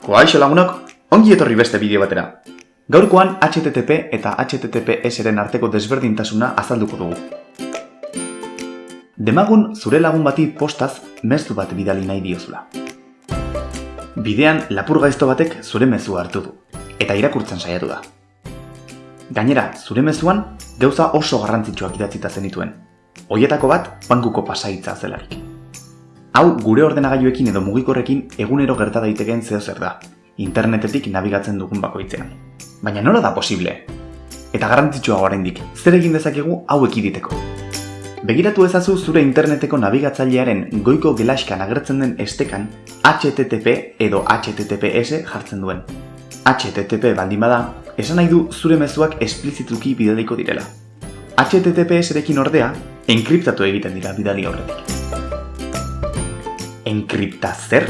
Koaixo lagunok, ongi etorri beste bideo batera. Gaurkoan HTTP eta HTTPS-ren arteko desberdintasuna azalduko dugu. Demagun zure lagun bati postaz mezu bat bidali nahi diozula. Bidean lapur gaizto batek zure mezua hartu du, eta irakurtzen saiatu da. Gainera, zure mezuan gauza oso garrantzitsuak idatzita zenituen. Hoietako bat, bankuko pasaitza zelarik. Hau gure ordenagailuekin edo mugikorrekin egunero gerta daitekeen zeo zer da, internetetik nabigatzen dugun bakoitzean. Baina nola da posible? Eta garrantzitsua oraindik, zer egin dezakegu hau ekiditeko? Begiratu ezazu zure interneteko nabigatzailearen goiko gelaskan agertzen den estekan HTTP edo HTTPS jartzen duen. HTTP baldin bada, esan nahi du zure mezuak esplizituki bidaliko direla. HTTPS-erekin ordea, enkriptatu egiten dira bidali horretik enkripta zer?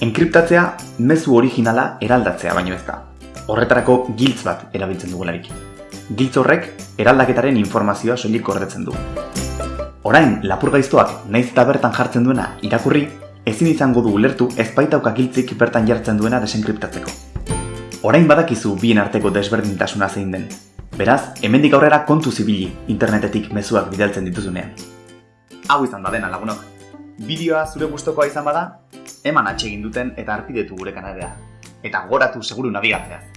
Enkriptatzea mezu originala eraldatzea baino ez da. Horretarako giltz bat erabiltzen dugularik. Giltz horrek eraldaketaren informazioa soilik gordetzen du. Orain, lapur gaiztoak naiz eta bertan jartzen duena irakurri, ezin izango du ulertu ezpaitauka giltzik bertan jartzen duena desenkriptatzeko. Orain badakizu bien arteko desberdintasuna zein den. Beraz, hemendik aurrera kontu zibili internetetik mezuak bidaltzen dituzunean. Hau izan da dena lagunok. Bideoa zure gustokoa izan bada, eman atsegin duten eta arpidetu gure kanalea. Eta goratu seguru nabigatzeaz.